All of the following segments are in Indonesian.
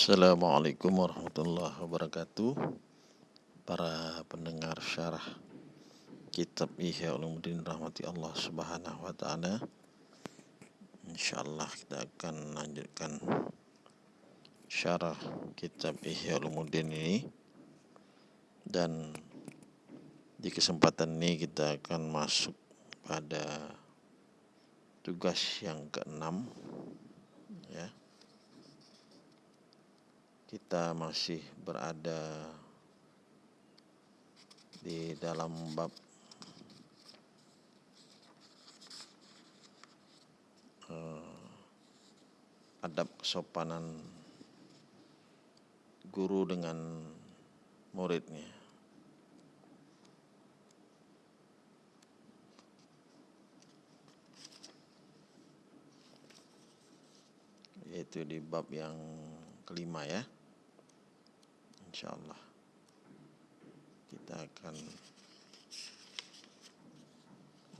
Assalamualaikum warahmatullahi wabarakatuh Para pendengar syarah Kitab Ihya Ulumuddin Rahmati Allah Subhanahu wa taala. Insyaallah kita akan lanjutkan syarah kitab Ihya Ulumuddin ini dan di kesempatan ini kita akan masuk pada tugas yang keenam ya kita masih berada di dalam bab uh, adab kesopanan guru dengan muridnya. Yaitu di bab yang kelima ya insya Allah kita akan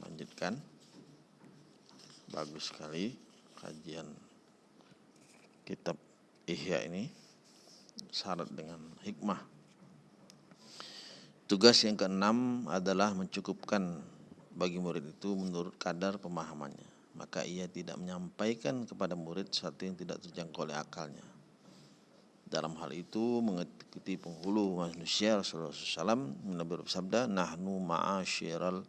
lanjutkan. Bagus sekali kajian kitab Ihya ini syarat dengan hikmah. Tugas yang keenam adalah mencukupkan bagi murid itu menurut kadar pemahamannya. Maka ia tidak menyampaikan kepada murid sesuatu yang tidak terjangkau oleh akalnya dalam hal itu mengikuti penghulu manusia Rasulullah SAW Nabi bersabda nahnu ma'asyiral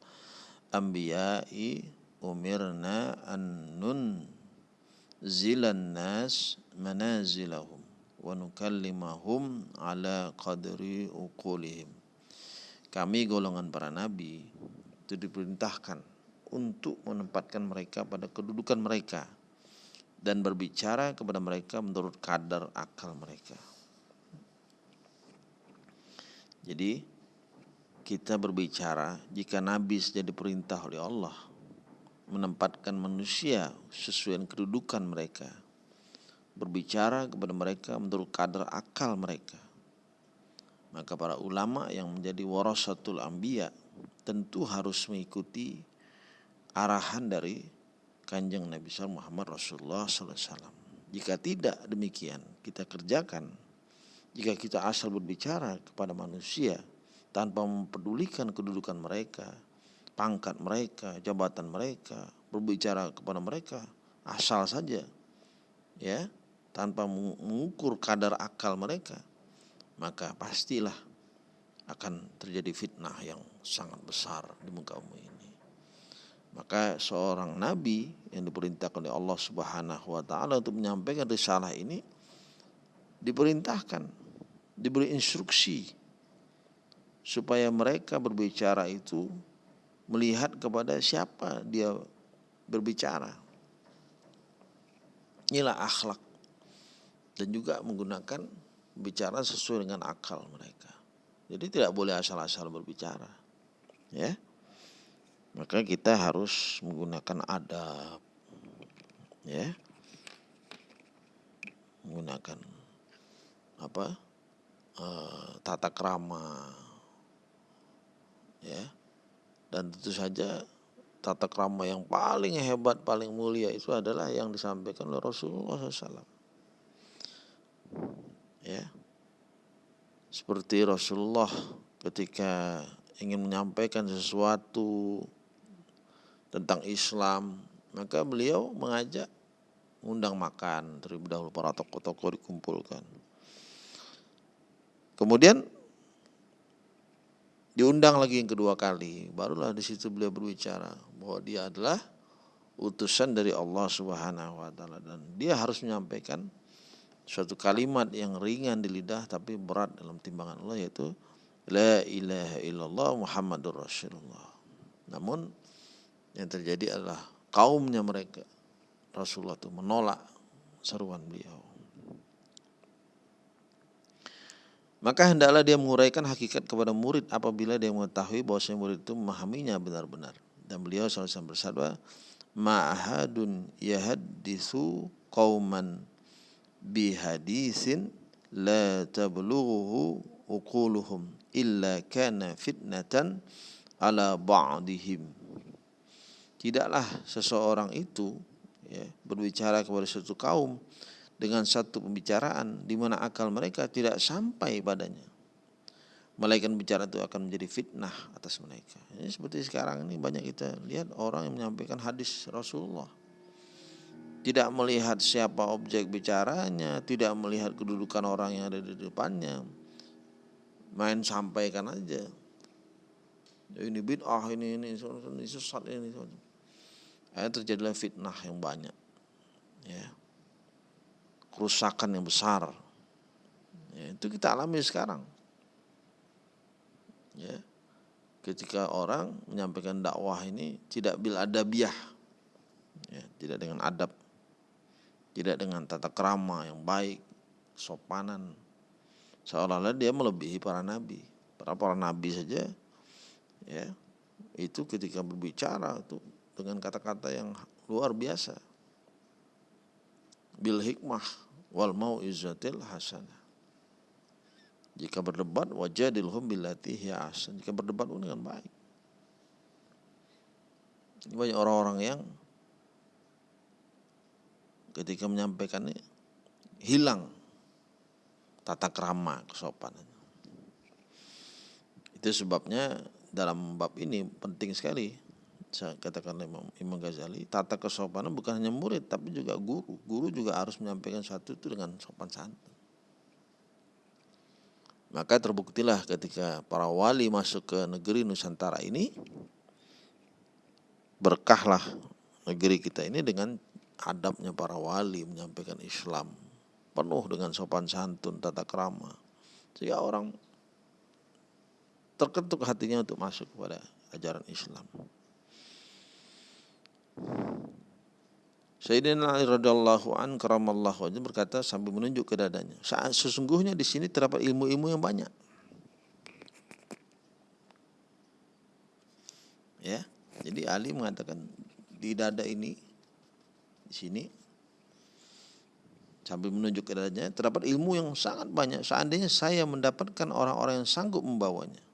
anbiya'i umirna an nun zilan nas manazilahum wa nukallimahum ala qadri uqulihim. Kami golongan para nabi itu diperintahkan untuk menempatkan mereka pada kedudukan mereka dan berbicara kepada mereka menurut kadar akal mereka. Jadi kita berbicara jika Nabi saja diperintah oleh Allah menempatkan manusia sesuai kedudukan mereka. Berbicara kepada mereka menurut kadar akal mereka. Maka para ulama yang menjadi warasatul anbiya tentu harus mengikuti arahan dari kanjeng Nabi Muhammad Rasulullah SAW. Jika tidak demikian kita kerjakan, jika kita asal berbicara kepada manusia tanpa mempedulikan kedudukan mereka, pangkat mereka, jabatan mereka, berbicara kepada mereka asal saja, ya, tanpa mengukur kadar akal mereka, maka pastilah akan terjadi fitnah yang sangat besar di muka bumi ini. Maka seorang nabi yang diperintahkan oleh Allah Subhanahu wa taala untuk menyampaikan risalah ini diperintahkan, diberi instruksi supaya mereka berbicara itu melihat kepada siapa dia berbicara. Inilah akhlak dan juga menggunakan bicara sesuai dengan akal mereka. Jadi tidak boleh asal-asal berbicara. Ya maka kita harus menggunakan adab ya. Menggunakan apa uh, tata krama ya. Dan tentu saja tata krama yang paling hebat paling mulia itu adalah yang disampaikan oleh Rasulullah SAW ya. Seperti Rasulullah ketika ingin menyampaikan sesuatu tentang Islam, maka beliau mengajak undang makan terlebih dahulu para tokoh-tokoh dikumpulkan. Kemudian diundang lagi yang kedua kali, barulah di situ beliau berbicara bahwa dia adalah utusan dari Allah Subhanahu wa taala dan dia harus menyampaikan suatu kalimat yang ringan di lidah tapi berat dalam timbangan Allah yaitu la ilaha illallah Muhammadur Rasulullah. Namun yang terjadi adalah kaumnya mereka Rasulullah itu menolak seruan beliau. Maka hendaklah dia menguraikan hakikat kepada murid apabila dia mengetahui bahwa murid itu memahaminya benar-benar. Dan beliau selalu bersabda, Ma'ahadun yahaddisu qauman bihadisin la tablughu uquluhum illa kana fitnatan ala ba'dihim Tidaklah seseorang itu ya, berbicara kepada suatu kaum dengan satu pembicaraan di mana akal mereka tidak sampai padanya. Malaikat bicara itu akan menjadi fitnah atas mereka. Ini seperti sekarang ini banyak kita lihat orang yang menyampaikan hadis Rasulullah. Tidak melihat siapa objek bicaranya, tidak melihat kedudukan orang yang ada di depannya. Main sampaikan aja. Ini bid'ah, ini, ini, ini sesat, ini. Akhirnya terjadilah fitnah yang banyak. Ya kerusakan yang besar. Ya, itu kita alami sekarang. Ya. Ketika orang menyampaikan dakwah ini tidak bil adabiah. Ya, tidak dengan adab. Tidak dengan tata kerama yang baik, sopanan. Seolah-olah dia melebihi para nabi. Para para nabi saja ya itu ketika berbicara itu dengan kata-kata yang luar biasa bil hikmah wal mau'izatil hasanah. Jika berdebat wajadilhum billati hiya ahsan. Jika berdebat dengan baik. Ini banyak orang-orang yang ketika menyampaikan ini hilang tata krama kesopanan. Itu sebabnya dalam bab ini penting sekali katakan Imam, Imam Ghazali, tata kesopanan bukan hanya murid tapi juga guru. Guru juga harus menyampaikan satu itu dengan sopan santun. Maka terbuktilah ketika para wali masuk ke negeri Nusantara ini, berkahlah negeri kita ini dengan adabnya para wali menyampaikan Islam penuh dengan sopan santun, tata krama. Sehingga orang terketuk hatinya untuk masuk kepada ajaran Islam. Sayyidina Ali radhiyallahu an karamallahu wajah berkata sambil menunjuk ke dadanya. Saat sesungguhnya di sini terdapat ilmu-ilmu yang banyak. Ya, jadi Ali mengatakan di dada ini di sini sambil menunjuk ke dadanya terdapat ilmu yang sangat banyak. Seandainya saya mendapatkan orang-orang yang sanggup membawanya.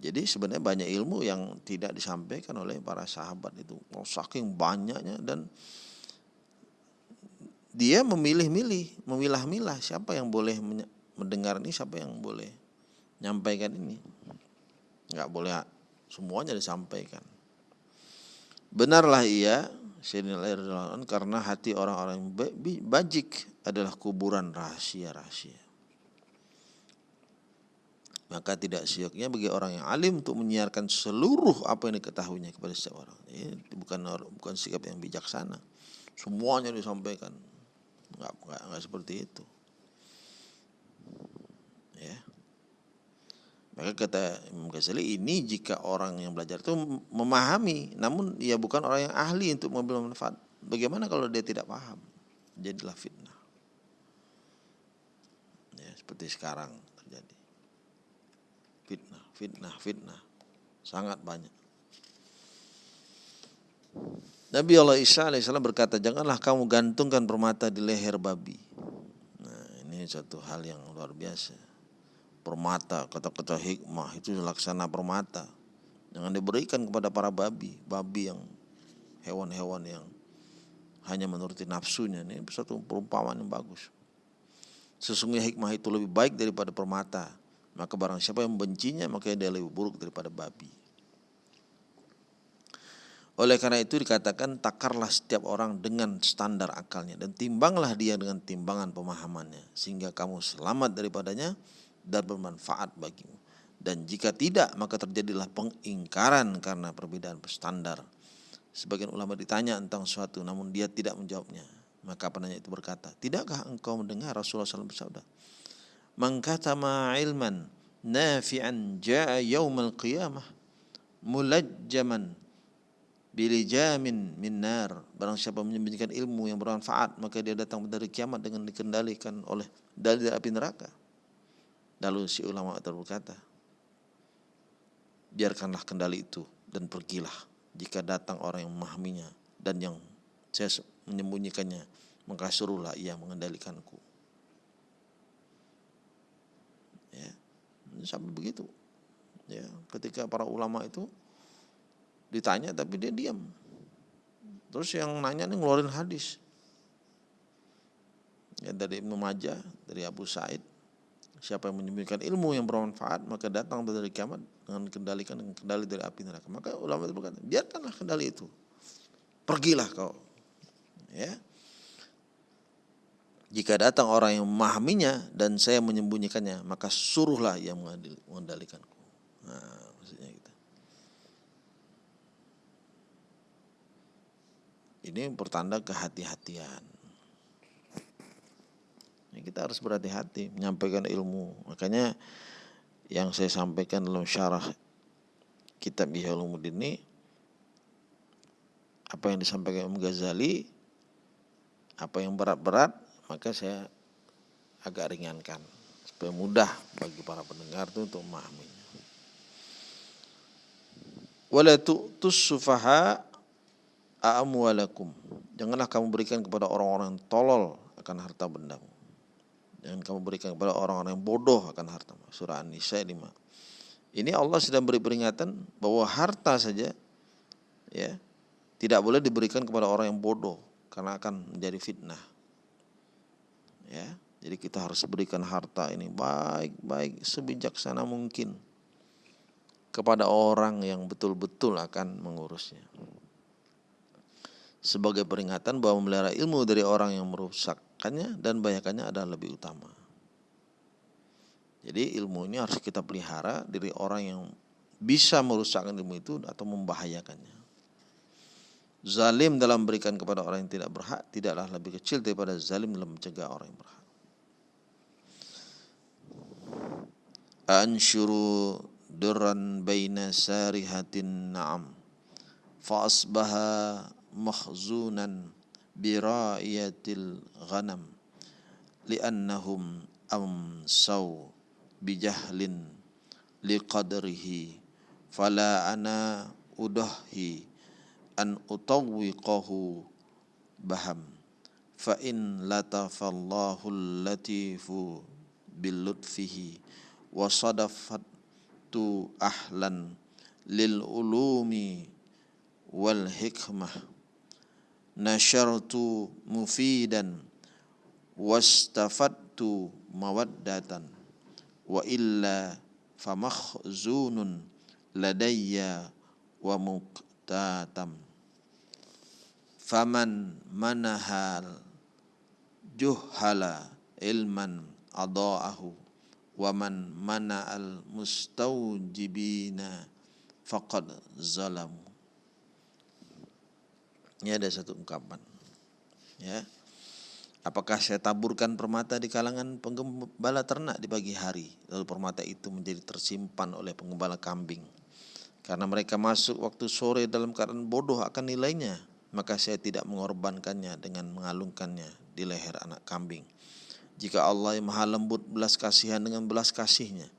Jadi sebenarnya banyak ilmu yang tidak disampaikan oleh para sahabat itu. Oh, saking banyaknya dan dia memilih-milih, memilah-milah siapa yang boleh mendengar ini, siapa yang boleh menyampaikan ini. Enggak boleh semuanya disampaikan. Benarlah ia karena hati orang-orang bajik adalah kuburan rahasia-rahasia. Maka tidak sioknya bagi orang yang alim untuk menyiarkan seluruh apa yang diketahuinya kepada setiap orang. Ini bukan bukan sikap yang bijaksana. Semuanya disampaikan. Enggak, enggak, enggak seperti itu. Ya. Maka kata Imam Ghazali ini jika orang yang belajar itu memahami, namun ia bukan orang yang ahli untuk mengambil manfaat. Bagaimana kalau dia tidak paham? Jadilah fitnah. Ya, seperti sekarang fitnah, fitnah. Sangat banyak. Nabi Allah Isa alaihissalam berkata, janganlah kamu gantungkan permata di leher babi. Nah, ini satu hal yang luar biasa. Permata, kata-kata hikmah itu laksana permata. Jangan diberikan kepada para babi, babi yang hewan-hewan yang hanya menuruti nafsunya. Ini satu perumpamaan yang bagus. Sesungguhnya hikmah itu lebih baik daripada permata maka barang siapa yang membencinya maka dia lebih buruk daripada babi. Oleh karena itu dikatakan takarlah setiap orang dengan standar akalnya dan timbanglah dia dengan timbangan pemahamannya sehingga kamu selamat daripadanya dan bermanfaat bagimu. Dan jika tidak maka terjadilah pengingkaran karena perbedaan standar. Sebagian ulama ditanya tentang suatu namun dia tidak menjawabnya. Maka penanya itu berkata, "Tidakkah engkau mendengar Rasulullah SAW bersabda, Man katama ilman nafi'an ja'a yawmal qiyamah mulajjaman bilijamin min nar. Barang siapa menyembunyikan ilmu yang bermanfaat, maka dia datang dari kiamat dengan dikendalikan oleh dari api neraka. Lalu si ulama berkata, biarkanlah kendali itu dan pergilah jika datang orang yang memahaminya dan yang saya menyembunyikannya maka suruhlah ia mengendalikanku sampai begitu ya ketika para ulama itu ditanya tapi dia diam Terus yang nanya nih ngeluarin hadis. Ya, dari Ibnu Majah, dari Abu Said. Siapa yang menyembunyikan ilmu yang bermanfaat, maka datang dari kiamat dengan kendalikan dengan kendali dari api neraka. Maka ulama itu berkata, biarkanlah kendali itu. Pergilah kau. Ya. Jika datang orang yang memahaminya dan saya menyembunyikannya, maka suruhlah yang mengendalikanku. Nah, maksudnya gitu. Ini pertanda kehati-hatian. Ya, kita harus berhati-hati menyampaikan ilmu. Makanya yang saya sampaikan dalam syarah kitab Ihya Ulumuddin ini apa yang disampaikan Imam Ghazali apa yang berat-berat maka saya agak ringankan supaya mudah bagi para pendengar itu untuk memahaminya. Wala tu'tus sufaha amwalakum. Janganlah kamu berikan kepada orang-orang tolol akan harta bendamu. Jangan kamu berikan kepada orang-orang yang bodoh akan harta. Surah An-Nisa 5. Ini Allah sedang beri peringatan bahwa harta saja ya tidak boleh diberikan kepada orang yang bodoh karena akan menjadi fitnah. Ya, jadi kita harus berikan harta ini baik-baik sebijaksana mungkin kepada orang yang betul-betul akan mengurusnya. Sebagai peringatan bahwa memelihara ilmu dari orang yang merusakkannya dan banyakannya adalah lebih utama. Jadi ilmu ini harus kita pelihara dari orang yang bisa merusakkan ilmu itu atau membahayakannya. Zalim dalam berikan kepada orang yang tidak berhak tidaklah lebih kecil daripada zalim dalam mencegah orang yang berhak. Ansyuru durran baina sarihatin na'am fa asbaha makhzunan bira'iyatil ghanam li'annahum amsaw bijahlin liqadrihi fala ana udahi أن أطوقه بهم فإن لطف الله اللطيف بلطفه وصدفت أهلا للعلوم والحكمة نشرت مفيدا واستفدت مودة وإلا فمخزون لدي ومكتاتم faman manahal juhala ilman adaahu wa man mana'al mustawjibina faqad zalamu. Ini ada satu ungkapan ya. Apakah saya taburkan permata di kalangan penggembala ternak di pagi hari, lalu permata itu menjadi tersimpan oleh penggembala kambing? Karena mereka masuk waktu sore dalam keadaan bodoh akan nilainya, maka saya tidak mengorbankannya dengan mengalungkannya di leher anak kambing. Jika Allah yang maha lembut belas kasihan dengan belas kasihnya,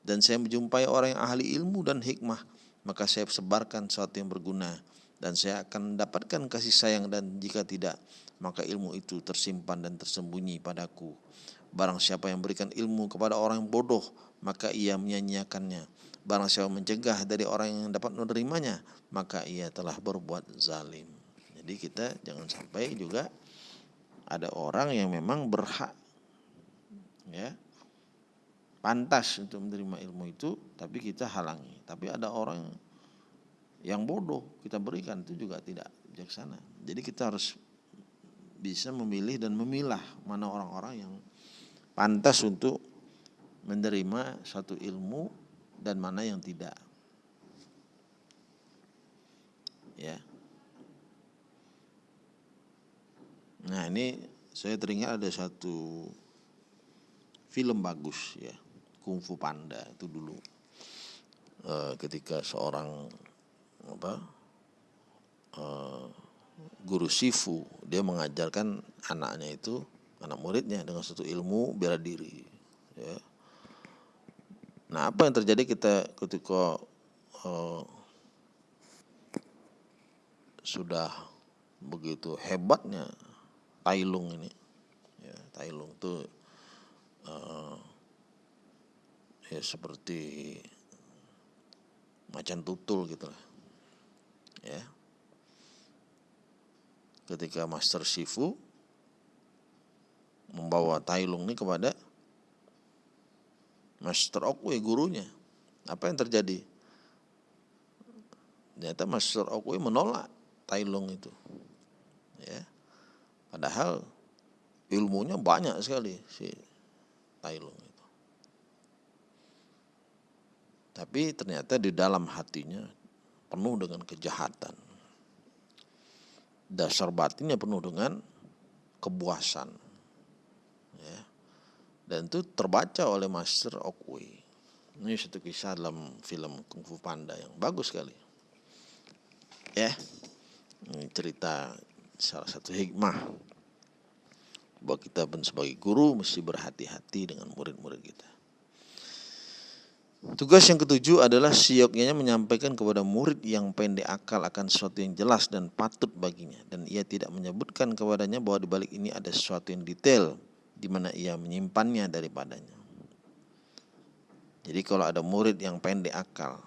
dan saya menjumpai orang yang ahli ilmu dan hikmah, maka saya sebarkan sesuatu yang berguna, dan saya akan mendapatkan kasih sayang dan jika tidak, maka ilmu itu tersimpan dan tersembunyi padaku. Barang siapa yang berikan ilmu kepada orang yang bodoh, maka ia menyanyiakannya. Barang siapa mencegah dari orang yang dapat menerimanya, maka ia telah berbuat zalim. Jadi kita jangan sampai juga ada orang yang memang berhak ya pantas untuk menerima ilmu itu tapi kita halangi tapi ada orang yang bodoh kita berikan itu juga tidak bijaksana jadi kita harus bisa memilih dan memilah mana orang-orang yang pantas untuk menerima satu ilmu dan mana yang tidak. Ya. Nah, ini saya teringat ada satu film bagus ya, Kung Fu Panda itu dulu. E, ketika seorang apa? E, guru Sifu dia mengajarkan anaknya itu anak muridnya dengan satu ilmu bela diri ya. Nah apa yang terjadi kita ketika uh, sudah begitu hebatnya Tailung ini ya Tailung tuh uh, ya seperti macan tutul gitu lah ya ketika Master Shifu membawa Tailung ini kepada Master Okwe gurunya. Apa yang terjadi? Ternyata Master Okwe menolak Tailung itu. Ya. Padahal ilmunya banyak sekali si Tailung itu. Tapi ternyata di dalam hatinya penuh dengan kejahatan. Dasar batinnya penuh dengan kebuasan. Ya. Dan itu terbaca oleh Master Okui. Ini satu kisah dalam film Kung Fu Panda yang bagus sekali. Ya, cerita salah satu hikmah bahwa kita pun sebagai guru mesti berhati-hati dengan murid-murid kita. Tugas yang ketujuh adalah sioknya menyampaikan kepada murid yang pendek akal akan sesuatu yang jelas dan patut baginya dan ia tidak menyebutkan kepadanya bahwa di balik ini ada sesuatu yang detail di mana ia menyimpannya daripadanya. Jadi kalau ada murid yang pendek akal,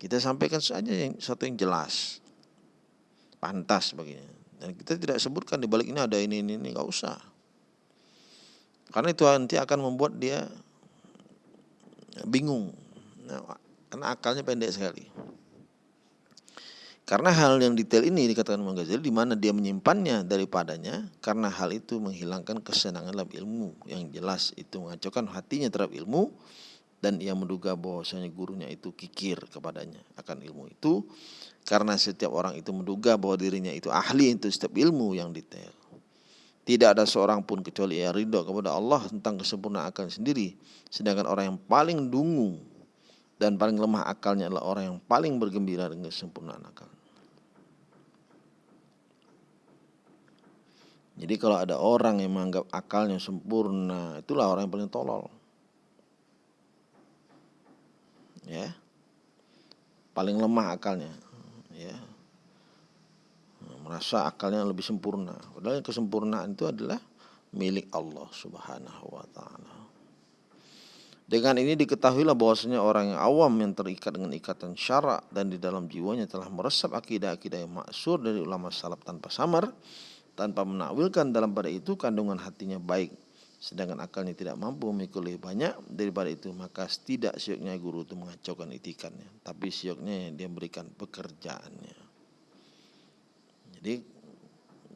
kita sampaikan saja yang sesuatu yang jelas, pantas baginya. Dan kita tidak sebutkan di balik ini ada ini ini ini. Nggak usah. Karena itu nanti akan membuat dia bingung. Nah, karena akalnya pendek sekali. Karena hal yang detail ini dikatakan Imam Ghazali di mana dia menyimpannya daripadanya karena hal itu menghilangkan kesenangan dalam ilmu. Yang jelas itu mengacaukan hatinya terhadap ilmu dan ia menduga bahwasanya gurunya itu kikir kepadanya akan ilmu itu karena setiap orang itu menduga bahwa dirinya itu ahli itu setiap ilmu yang detail tidak ada seorang pun kecuali ia ridho kepada Allah tentang kesempurnaan akal sendiri. Sedangkan orang yang paling dungu dan paling lemah akalnya adalah orang yang paling bergembira dengan kesempurnaan akal. Jadi kalau ada orang yang menganggap akalnya sempurna, itulah orang yang paling tolol. Ya. Paling lemah akalnya, ya merasa akalnya lebih sempurna. Padahal kesempurnaan itu adalah milik Allah Subhanahu wa taala. Dengan ini diketahuilah bahwasanya orang yang awam yang terikat dengan ikatan syarak dan di dalam jiwanya telah meresap akidah-akidah yang maksur dari ulama salaf tanpa samar, tanpa menakwilkan dalam pada itu kandungan hatinya baik, sedangkan akalnya tidak mampu memikul lebih banyak daripada itu maka tidak sioknya guru itu mengacaukan itikannya, tapi sioknya dia berikan pekerjaannya. Jadi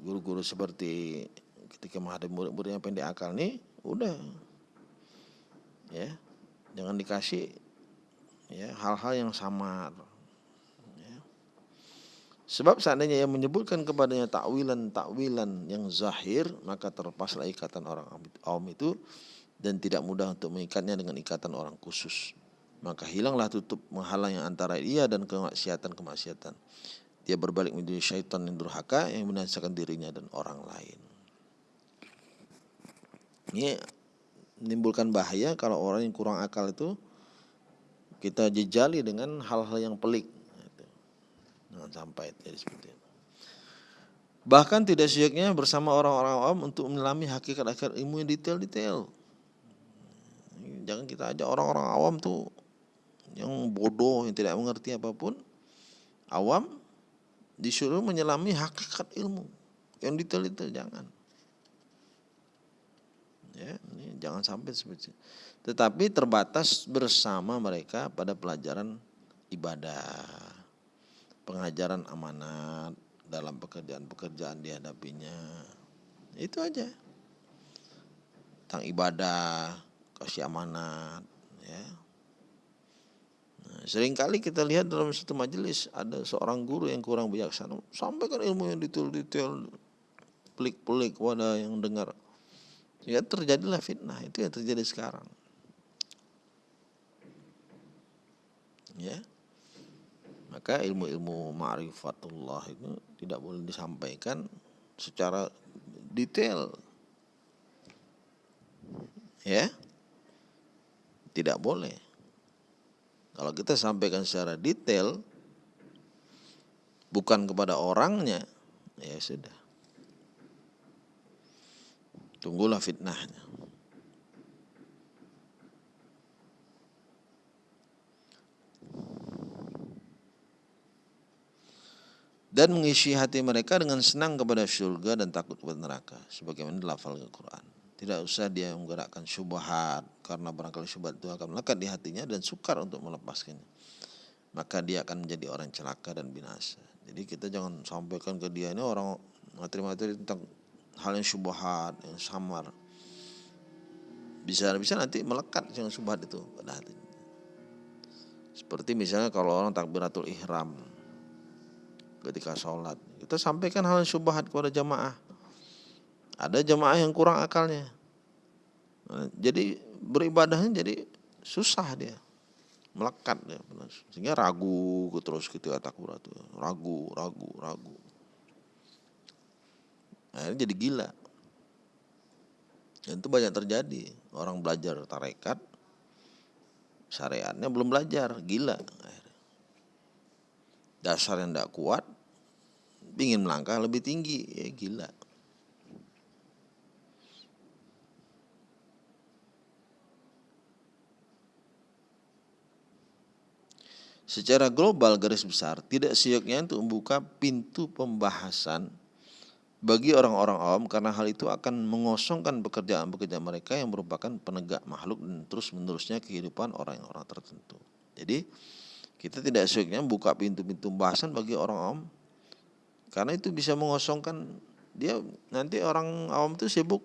guru-guru seperti ketika menghadapi murid-murid yang pendek akal nih udah ya jangan dikasih ya hal-hal yang samar. Sebab seandainya yang menyebutkan kepadanya takwilan takwilan yang zahir maka terlepaslah ikatan orang awam itu dan tidak mudah untuk mengikatnya dengan ikatan orang khusus maka hilanglah tutup menghalang yang antara ia dan kemaksiatan kemaksiatan dia berbalik menjadi syaitan yang durhaka yang menansakan dirinya dan orang lain. Ini menimbulkan bahaya kalau orang yang kurang akal itu kita jejali dengan hal-hal yang pelik. Jangan sampai jadi seperti itu. Bahkan tidak syeknya bersama orang-orang awam untuk menyelami hakikat akhir ilmu yang detail-detail. Jangan kita aja orang-orang awam tuh yang bodoh, yang tidak mengerti apa pun. Awam disuruh menyelami hakikat ilmu yang detail-detail jangan ya ini jangan sampai seperti itu. tetapi terbatas bersama mereka pada pelajaran ibadah pengajaran amanat dalam pekerjaan-pekerjaan dihadapinya itu aja tentang ibadah kasih amanat ya Seringkali kita lihat dalam satu majelis ada seorang guru yang kurang bijaksana sampaikan ilmu yang detail-detail pelik-pelik kepada yang dengar. Ya terjadilah fitnah itu yang terjadi sekarang. Ya. Maka ilmu-ilmu ma'rifatullah itu tidak boleh disampaikan secara detail. Ya. Tidak boleh. Kalau kita sampaikan secara detail, bukan kepada orangnya, ya sudah. Tunggulah fitnahnya. Dan mengisi hati mereka dengan senang kepada surga dan takut kepada neraka sebagaimana lafal Al-Qur'an. Tidak usah dia menggerakkan syubhat karena barangkali syubhat itu akan melekat di hatinya dan sukar untuk melepaskannya. Maka dia akan menjadi orang celaka dan binasa. Jadi kita jangan sampaikan ke dia ini orang materi-materi tentang hal yang syubhat, yang samar. Bisa bisa nanti melekat yang syubhat itu pada hatinya. Seperti misalnya kalau orang takbiratul ihram ketika sholat. Kita sampaikan hal syubhat kepada jamaah. Ada jamaah yang kurang akalnya. Nah, jadi beribadahnya jadi susah dia. Melekat dia. Sehingga ragu terus gitu takbir itu. Ragu, ragu, ragu. Akhirnya jadi gila. Dan itu banyak terjadi. Orang belajar tarekat, syariatnya belum belajar, gila. Dasar yang tidak kuat, ingin melangkah lebih tinggi ya gila Secara global garis besar tidak sioknya untuk membuka pintu pembahasan bagi orang-orang awam karena hal itu akan mengosongkan pekerjaan-pekerjaan mereka yang merupakan penegak makhluk dan terus menerusnya kehidupan orang-orang tertentu. Jadi kita tidak sioknya membuka pintu-pintu pembahasan bagi orang awam karena itu bisa mengosongkan dia nanti orang awam itu sibuk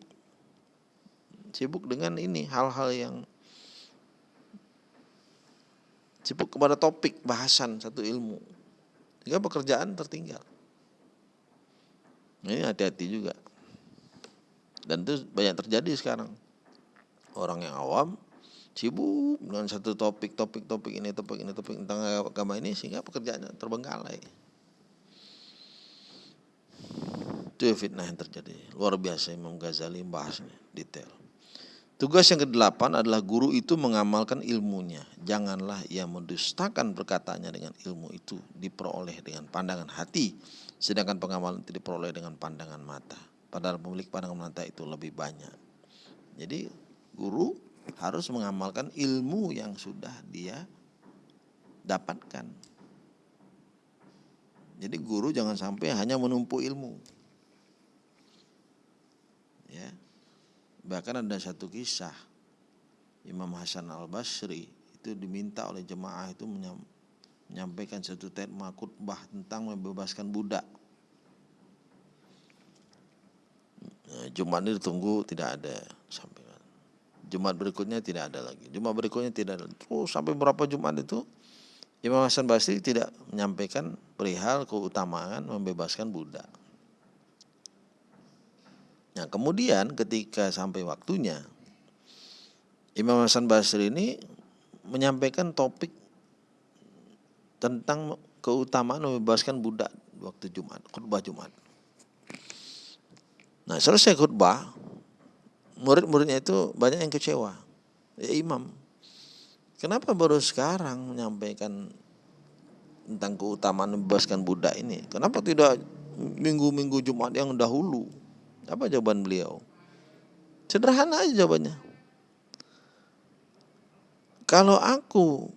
sibuk dengan ini hal-hal yang sibuk kepada topik bahasan satu ilmu. Sehingga pekerjaan tertinggal. Ini hati-hati juga. Dan itu banyak terjadi sekarang. Orang yang awam sibuk dengan satu topik topik topik ini topik ini topik tentang agama ini sehingga pekerjaannya terbengkalai Itu fitnah yang terjadi. Luar biasa Imam Ghazali membahasnya detail. Tugas yang kedelapan adalah guru itu mengamalkan ilmunya. Janganlah ia mendustakan perkataannya dengan ilmu itu diperoleh dengan pandangan hati, sedangkan pengamalan itu diperoleh dengan pandangan mata. Padahal pemilik pandangan mata itu lebih banyak. Jadi guru harus mengamalkan ilmu yang sudah dia dapatkan. Jadi guru jangan sampai hanya menumpuk ilmu. Ya. Bahkan ada satu kisah Imam Hasan Al Basri itu diminta oleh jemaah itu menyampaikan satu tema khutbah tentang membebaskan budak. Nah, Jumat ini ditunggu tidak ada sampai Jumat berikutnya tidak ada lagi. Jumat berikutnya tidak ada. Terus sampai berapa Jumat itu Imam Hasan Basri tidak menyampaikan perihal keutamaan membebaskan budak. Nah kemudian ketika sampai waktunya Imam Hasan Basri ini menyampaikan topik tentang keutamaan membebaskan budak waktu Jumat, khutbah Jumat. Nah selesai khutbah, murid-muridnya itu banyak yang kecewa. Ya imam, kenapa baru sekarang menyampaikan tentang keutamaan membebaskan budak ini? Kenapa tidak minggu-minggu Jumat yang dahulu? Apa jawaban beliau? Sederhana aja jawabannya. Kalau aku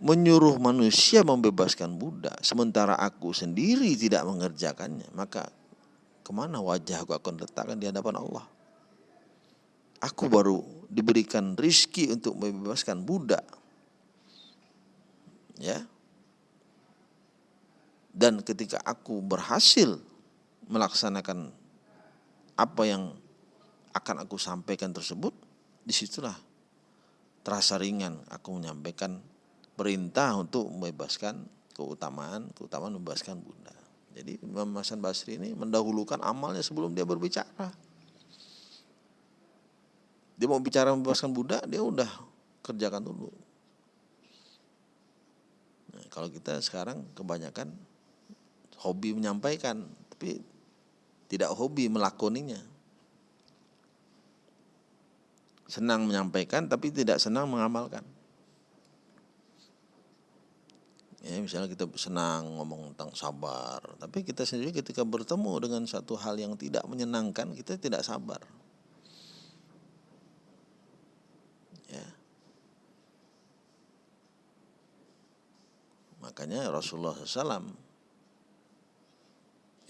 menyuruh manusia membebaskan budak, sementara aku sendiri tidak mengerjakannya, maka ke mana wajah aku akan letakkan di hadapan Allah? Aku baru diberikan rizki untuk membebaskan budak. Ya. Dan ketika aku berhasil melaksanakan apa yang akan aku sampaikan tersebut, di situlah terasa ringan aku menyampaikan perintah untuk membebaskan keutamaan, keutamaan membebaskan bunda. Jadi Imam Hasan Basri ini mendahulukan amalnya sebelum dia berbicara. Dia mau bicara membebaskan budak, dia udah kerjakan dulu. Nah, kalau kita sekarang kebanyakan hobi menyampaikan, tapi tidak hobi melakoninya. Senang menyampaikan tapi tidak senang mengamalkan. Ya, misalnya kita senang ngomong tentang sabar, tapi kita sendiri ketika bertemu dengan satu hal yang tidak menyenangkan, kita tidak sabar. Ya. Makanya Rasulullah SAW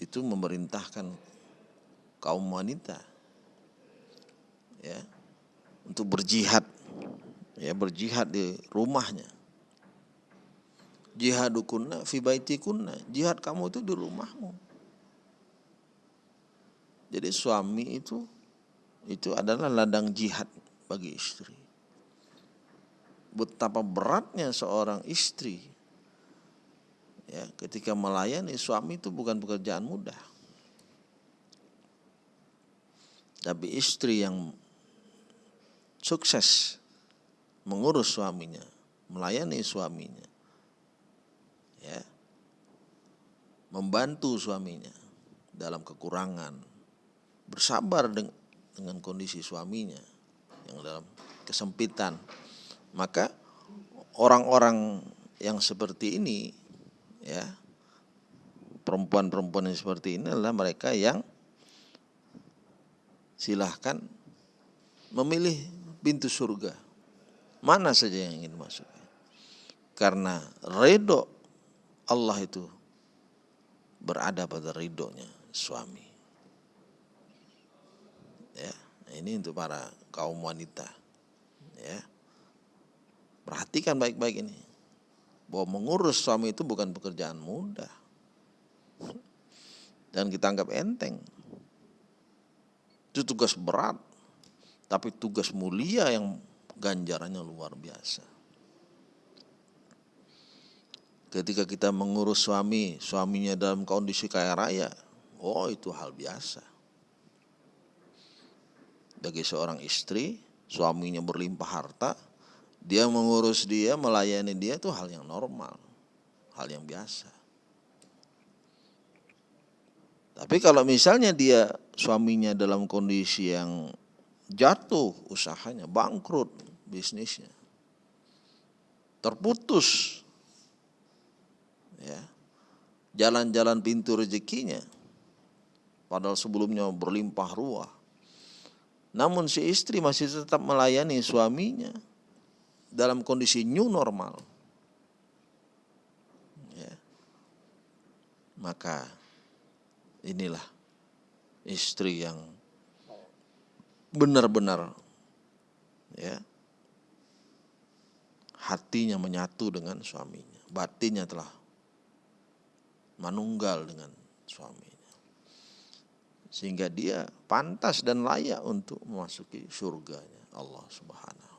itu memerintahkan kaum wanita ya untuk berjihad ya berjihad di rumahnya. Jihadukunna fi baitikunna jihad kamu itu di rumahmu. Jadi suami itu itu adalah ladang jihad bagi istri. Betapa beratnya seorang istri ya ketika melayani suami itu bukan pekerjaan mudah tapi istri yang sukses mengurus suaminya melayani suaminya ya membantu suaminya dalam kekurangan bersabar dengan, kondisi suaminya yang dalam kesempitan. Maka orang-orang yang seperti ini ya perempuan-perempuan yang seperti ini adalah mereka yang silahkan memilih pintu surga. Mana saja yang ingin masuk. Karena redo Allah itu berada pada ridhonya suami. Ya ini untuk para kaum wanita. Ya. Perhatikan baik-baik ini. Bahwa mengurus suami itu bukan pekerjaan mudah. Dan kita anggap enteng. Itu tugas berat, tapi tugas mulia yang ganjarannya luar biasa. Ketika kita mengurus suami, suaminya dalam kondisi kaya raya, oh itu hal biasa. Bagi seorang istri, suaminya berlimpah harta, dia mengurus dia, melayani dia itu hal yang normal, hal yang biasa. Tapi kalau misalnya dia suaminya dalam kondisi yang jatuh usahanya, bangkrut bisnisnya, terputus, ya, jalan-jalan pintu rezekinya, padahal sebelumnya berlimpah ruah. Namun si istri masih tetap melayani suaminya, dalam kondisi new normal, ya, maka inilah istri yang benar-benar ya hatinya menyatu dengan suaminya, batinnya telah manunggal dengan suaminya. Sehingga dia pantas dan layak untuk memasuki surganya Allah Subhanahu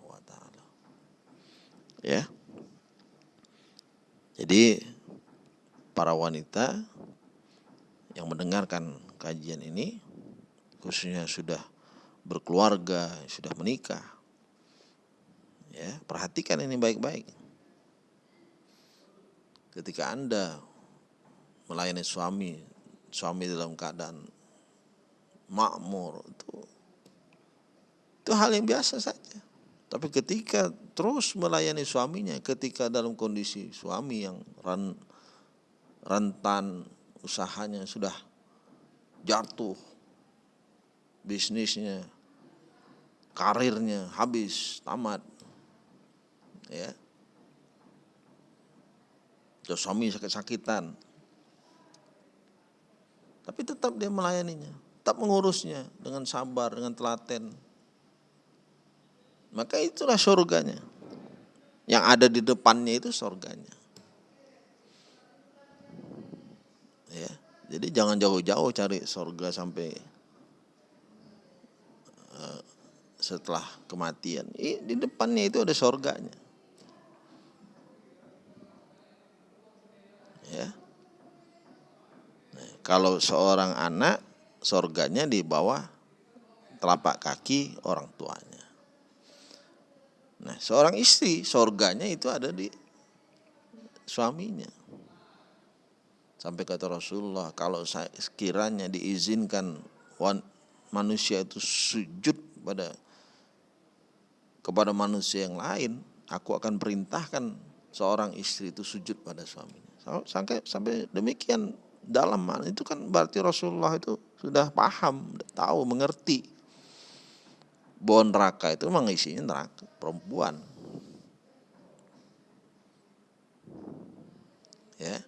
ya. Jadi para wanita yang mendengarkan kajian ini khususnya sudah berkeluarga, sudah menikah. Ya, perhatikan ini baik-baik. Ketika Anda melayani suami, suami dalam keadaan makmur itu itu hal yang biasa saja. Tapi ketika terus melayani suaminya, ketika dalam kondisi suami yang ran, rentan usahanya sudah jatuh, bisnisnya, karirnya habis, tamat, ya, terus suami sakit-sakitan, tapi tetap dia melayaninya, tetap mengurusnya dengan sabar, dengan telaten, maka itulah surganya. Yang ada di depannya itu surganya. Ya, jadi jangan jauh-jauh cari surga sampai uh, setelah kematian. Di depannya itu ada surganya. Ya. Nah, kalau seorang anak surganya di bawah telapak kaki orang tuanya. Nah, seorang istri sorganya itu ada di suaminya. Sampai kata Rasulullah, kalau sekiranya diizinkan manusia itu sujud pada kepada manusia yang lain, aku akan perintahkan seorang istri itu sujud pada suaminya. Sampai sampai demikian dalam itu kan berarti Rasulullah itu sudah paham, tahu, mengerti bahwa neraka itu memang isinya neraka perempuan. Ya.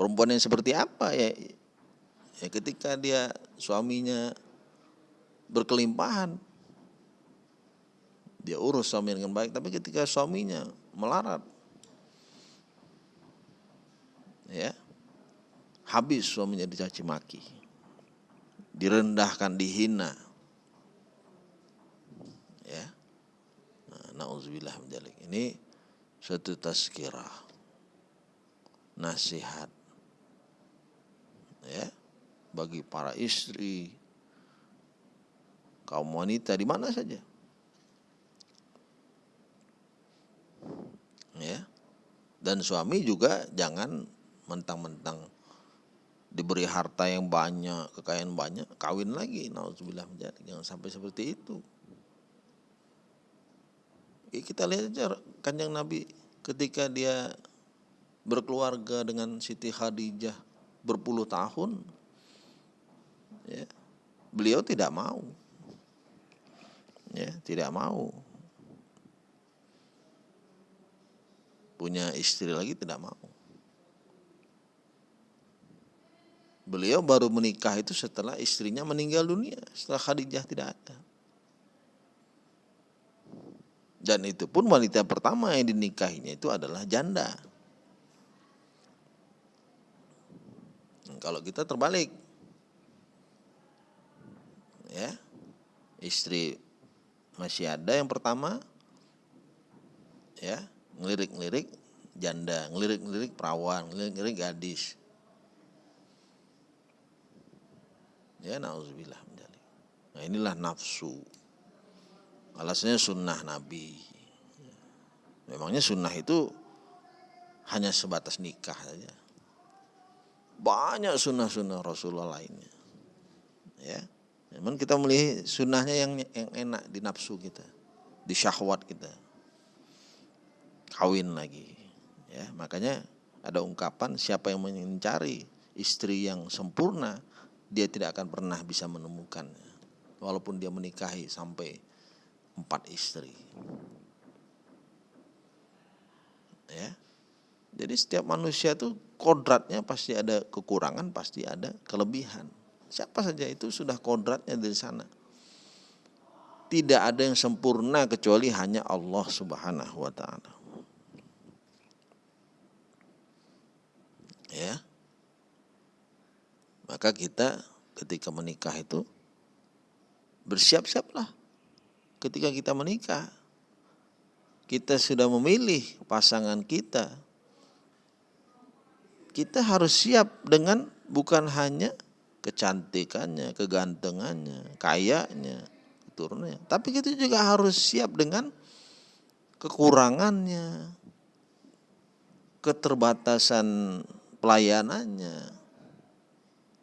Perempuan yang seperti apa ya? Ya ketika dia suaminya berkelimpahan, dia urus suami dengan baik. Tapi ketika suaminya melarat, ya habis suaminya dicaci maki, direndahkan, dihina. Ya, nah, nauzubillah. Ini suatu tazkirah, nasihat, ya bagi para istri, kaum wanita di mana saja. Ya. Dan suami juga jangan mentang-mentang diberi harta yang banyak, kekayaan banyak, kawin lagi. Nauzubillah jangan sampai seperti itu. Ya, kita lihat aja kanjeng Nabi ketika dia berkeluarga dengan Siti Khadijah berpuluh tahun, ya, beliau tidak mau, ya, tidak mau punya istri lagi tidak mau. Beliau baru menikah itu setelah istrinya meninggal dunia, setelah Khadijah tidak ada. Dan itu pun wanita pertama yang dinikahinya itu adalah janda. Kalau kita terbalik, ya istri masih ada yang pertama, ya ngelirik-ngelirik janda, ngelirik-ngelirik perawan, ngelirik-ngelirik gadis. Ya nauzubillah Nah inilah nafsu. Alasannya sunnah Nabi. Memangnya sunnah itu hanya sebatas nikah saja. Banyak sunnah-sunnah Rasulullah lainnya. Ya, memang kita melihat sunnahnya yang yang enak di nafsu kita, di syahwat kita. Kawin lagi. Ya, makanya ada ungkapan siapa yang mencari istri yang sempurna, dia tidak akan pernah bisa menemukannya. Walaupun dia menikahi sampai empat istri. Ya. Jadi setiap manusia itu kodratnya pasti ada kekurangan, pasti ada kelebihan. Siapa saja itu sudah kodratnya dari sana. Tidak ada yang sempurna kecuali hanya Allah Subhanahu wa taala. Ya. Maka kita ketika menikah itu bersiap-siaplah. Ketika kita menikah, kita sudah memilih pasangan kita. Kita harus siap dengan bukan hanya kecantikannya, kegantengannya, kayanya, keturunannya. Tapi kita juga harus siap dengan kekurangannya, keterbatasan pelayanannya,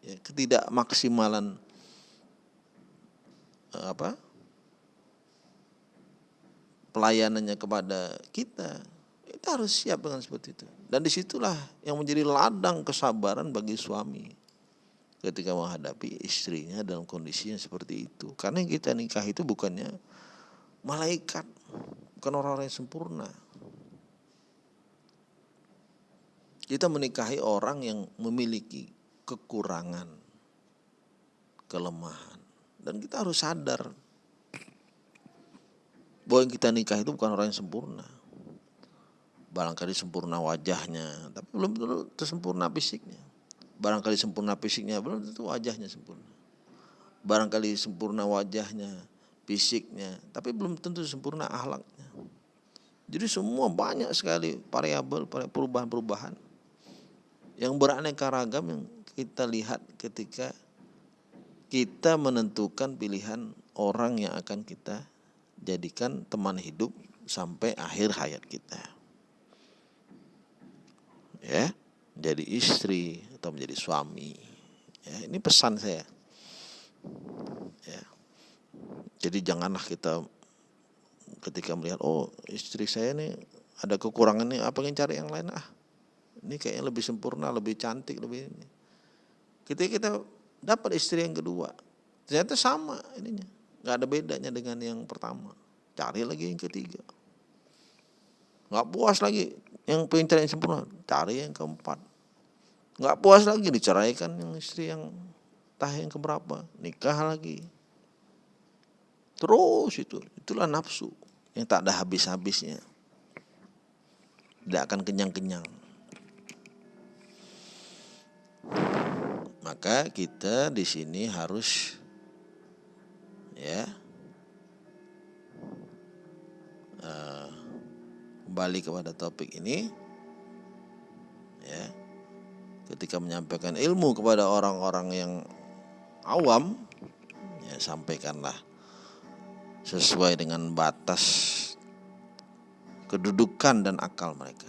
ya, ketidakmaksimalan eh, apa? Pelayanannya kepada kita. Kita harus siap dengan seperti itu dan di situlah yang menjadi ladang kesabaran bagi suami ketika menghadapi istrinya dalam kondisi yang seperti itu karena yang kita nikah itu bukannya malaikat bukan orang-orang yang sempurna kita menikahi orang yang memiliki kekurangan, kelemahan. Dan kita harus sadar bahwa yang kita nikah itu bukan orang yang sempurna. Barangkali sempurna wajahnya, tapi belum tentu sempurna fisiknya. Barangkali sempurna fisiknya, belum tentu wajahnya sempurna. Barangkali sempurna wajahnya, fisiknya, tapi belum tentu sempurna ahlaknya. Jadi semua banyak sekali variabel, perubahan-perubahan yang beraneka ragam yang kita lihat ketika kita menentukan pilihan orang yang akan kita jadikan teman hidup sampai akhir hayat kita. Ya, jadi istri atau menjadi suami. Ya, ini pesan saya. Ya. Jadi janganlah kita ketika melihat oh istri saya ini ada kekurangan nih apa yang cari yang lain ah. Ini kayaknya lebih sempurna, lebih cantik, lebih ini Ketika kita dapat istri yang kedua, ternyata sama ininya. Nggak ada bedanya dengan yang pertama. Cari lagi yang ketiga. Nggak puas lagi yang cari yang sempurna, cari yang keempat. Nggak puas lagi diceraikan yang istri yang tah yang keberapa, nikah lagi. Terus itu, itulah nafsu yang tak ada habis-habisnya. Tidak akan kenyang-kenyang. Maka kita di sini harus ya uh, kembali kepada topik ini ya ketika menyampaikan ilmu kepada orang-orang yang awam ya sampaikanlah sesuai dengan batas kedudukan dan akal mereka.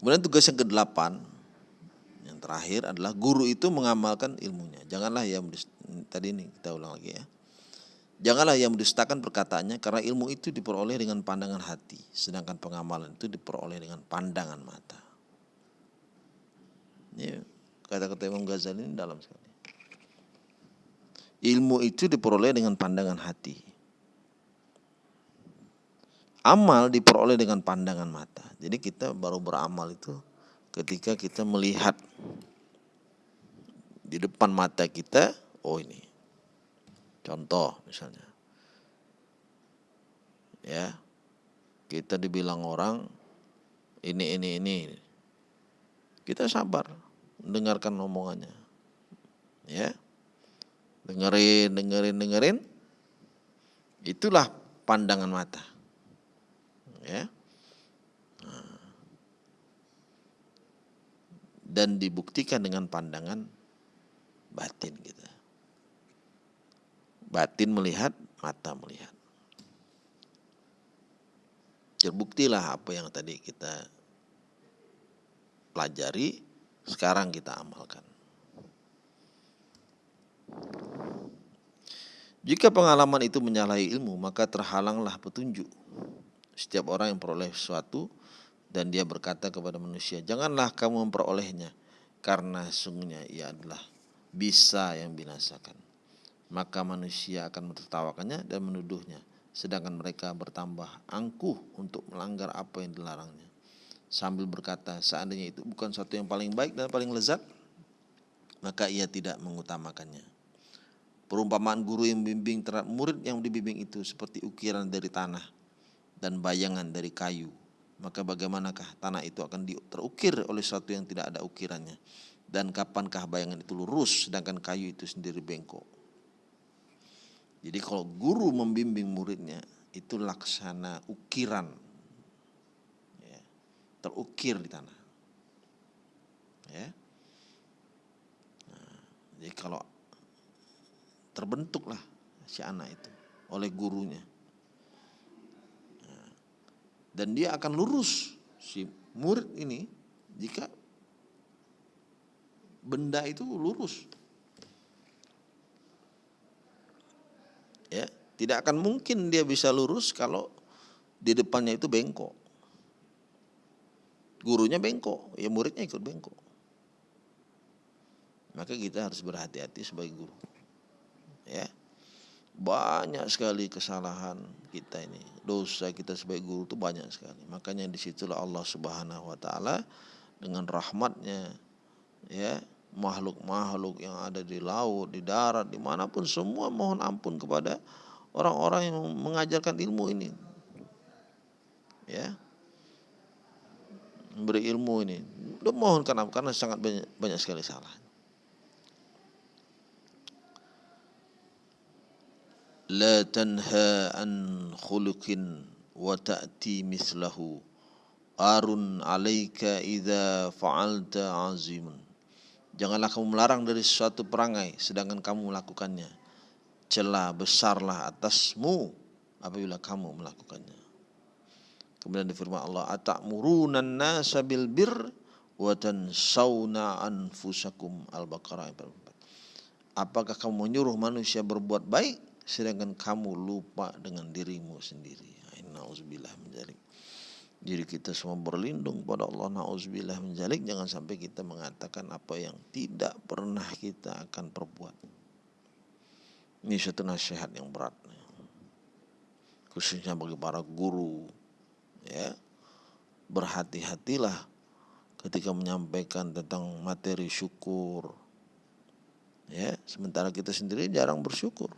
Kemudian tugas yang kedelapan yang terakhir adalah guru itu mengamalkan ilmunya. Janganlah yang tadi ini kita ulang lagi ya. Janganlah yang mendustakan perkataannya karena ilmu itu diperoleh dengan pandangan hati, sedangkan pengamalan itu diperoleh dengan pandangan mata. Ya, kata-kata Imam Ghazali ini dalam sekali. Ilmu itu diperoleh dengan pandangan hati. Amal diperoleh dengan pandangan mata. Jadi kita baru beramal itu ketika kita melihat di depan mata kita, oh ini Contoh misalnya. Ya. Kita dibilang orang ini ini ini. Kita sabar mendengarkan omongannya. Ya. Dengerin, dengerin, dengerin. Itulah pandangan mata. Ya. Dan dibuktikan dengan pandangan batin kita. Batin melihat, mata melihat. Terbuktilah apa yang tadi kita pelajari, sekarang kita amalkan. Jika pengalaman itu menyalahi ilmu, maka terhalanglah petunjuk. Setiap orang yang peroleh sesuatu dan dia berkata kepada manusia, "Janganlah kamu memperolehnya, karena sungguhnya ia adalah bisa yang binasakan." Maka manusia akan menertawakannya dan menuduhnya, sedangkan mereka bertambah angkuh untuk melanggar apa yang dilarangnya. Sambil berkata, seandainya itu bukan sesuatu yang paling baik dan paling lezat, maka ia tidak mengutamakannya. Perumpamaan guru yang membimbing terhadap murid yang dibimbing itu seperti ukiran dari tanah dan bayangan dari kayu. Maka bagaimanakah tanah itu akan terukir oleh sesuatu yang tidak ada ukirannya? Dan kapankah bayangan itu lurus sedangkan kayu itu sendiri bengkok? Jadi kalau guru membimbing muridnya itu laksana ukiran, ya, terukir di tanah. Ya. Nah, jadi kalau terbentuklah si anak itu oleh gurunya, nah, dan dia akan lurus si murid ini jika benda itu lurus. Ya, tidak akan mungkin dia bisa lurus kalau di depannya itu bengkok. Gurunya bengkok, ya muridnya ikut bengkok. Maka kita harus berhati-hati sebagai guru. Ya. Banyak sekali kesalahan kita ini. Dosa kita sebagai guru itu banyak sekali. Makanya di situlah Allah Subhanahu wa taala dengan rahmatnya ya makhluk-makhluk yang ada di laut, di darat, di mana pun semua mohon ampun kepada orang-orang yang mengajarkan ilmu ini. Ya, memberi ilmu ini. Udah mohon karena karena sangat banyak, banyak sekali salah. La tanha an khuluqin wa ta'ti mislahu arun alaika idza fa'alta azimun Janganlah kamu melarang dari sesuatu perangai sedangkan kamu melakukannya. Celah besarlah atasmu apabila kamu melakukannya. Kemudian difirman Allah, "Atamuruna nasa bil bir wa tansawna anfusakum." Al-Baqarah Apakah kamu menyuruh manusia berbuat baik sedangkan kamu lupa dengan dirimu sendiri? Nauzubillah menjadi diri kita semua berlindung pada Allah na'udzubillah menjalik jangan sampai kita mengatakan apa yang tidak pernah kita akan perbuat ini satu nasihat yang berat khususnya bagi para guru ya berhati-hatilah ketika menyampaikan tentang materi syukur. Ya, sementara kita sendiri jarang bersyukur.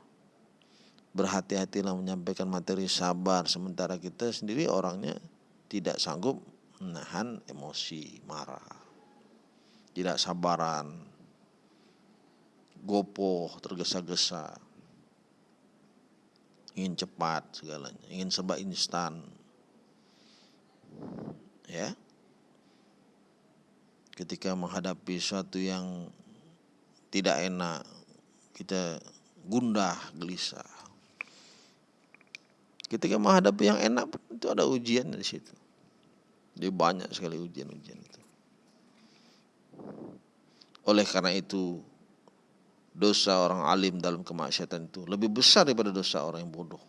Berhati-hatilah menyampaikan materi sabar sementara kita sendiri orangnya tidak sanggup menahan emosi, marah. Tidak sabaran, gopoh, tergesa-gesa, ingin cepat segalanya, ingin serba instan. Ya. Ketika menghadapi sesuatu yang tidak enak, kita gundah, gelisah. Ketika menghadapi yang enak itu ada ujian di situ. Jadi banyak sekali ujian-ujian itu. Oleh karena itu dosa orang alim dalam kemaksiatan itu lebih besar daripada dosa orang yang bodoh.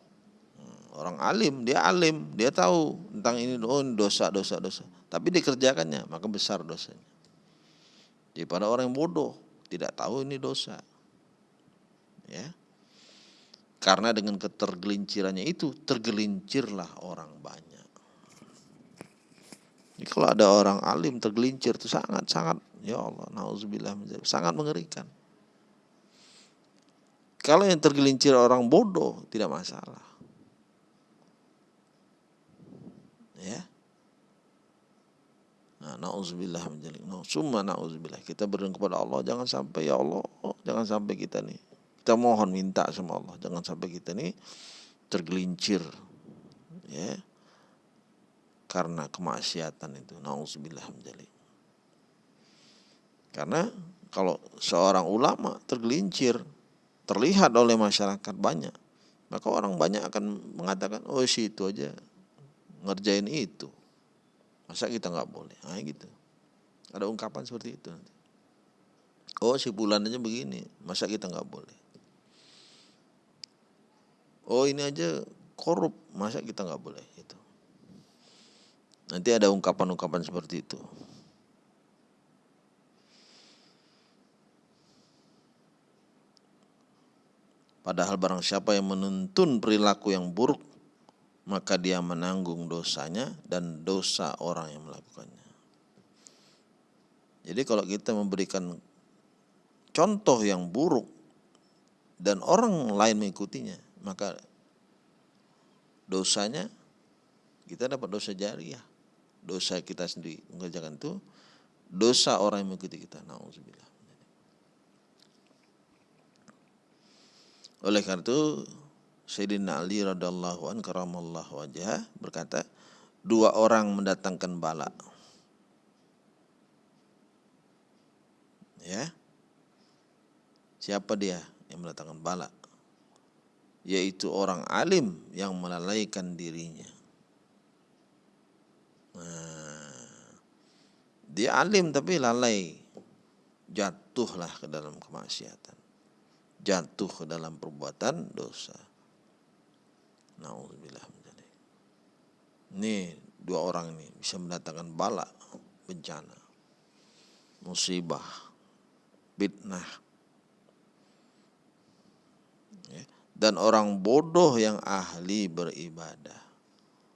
Hmm, orang alim, dia alim, dia tahu tentang ini, oh dosa, dosa, dosa. Tapi dikerjakannya, maka besar dosanya. Daripada orang yang bodoh, tidak tahu ini dosa. Ya. Karena dengan ketergelincirannya itu, tergelincirlah orang banyak. Jadi kalau ada orang alim tergelincir itu sangat-sangat, ya Allah, nauzubillah, sangat mengerikan. Kalau yang tergelincir orang bodoh tidak masalah. Ya. Nah, nauzubillah menjalik. No, summa nauzubillah. Kita berdoa kepada Allah jangan sampai ya Allah, jangan sampai kita nih. Kita mohon minta sama Allah jangan sampai kita nih tergelincir. Ya. Karena kemaksiatan itu. Nauzubillah menjalik. Karena kalau seorang ulama tergelincir terlihat oleh masyarakat banyak, maka orang banyak akan mengatakan, oh si itu aja ngerjain itu. Masa kita nggak boleh? Nah, gitu. Ada ungkapan seperti itu nanti. Oh si bulan aja begini, masa kita nggak boleh? Oh ini aja korup, masa kita nggak boleh? Itu. Nanti ada ungkapan-ungkapan seperti itu. Padahal barang siapa yang menuntun perilaku yang buruk, maka dia menanggung dosanya dan dosa orang yang melakukannya. Jadi kalau kita memberikan contoh yang buruk dan orang lain mengikutinya, maka dosanya kita dapat dosa jariah. Dosa kita sendiri mengerjakan itu, dosa orang yang mengikuti kita. Oleh karena itu Sayyidina Ali radhiallahu an karamallahu wajah berkata dua orang mendatangkan bala. Ya. Siapa dia yang mendatangkan bala? Yaitu orang alim yang melalaikan dirinya. Nah, dia alim tapi lalai. Jatuhlah ke dalam kemaksiatan jatuh ke dalam perbuatan dosa. Nauzubillah Ini dua orang ini bisa mendatangkan bala, bencana, musibah, fitnah. Ya. Dan orang bodoh yang ahli beribadah.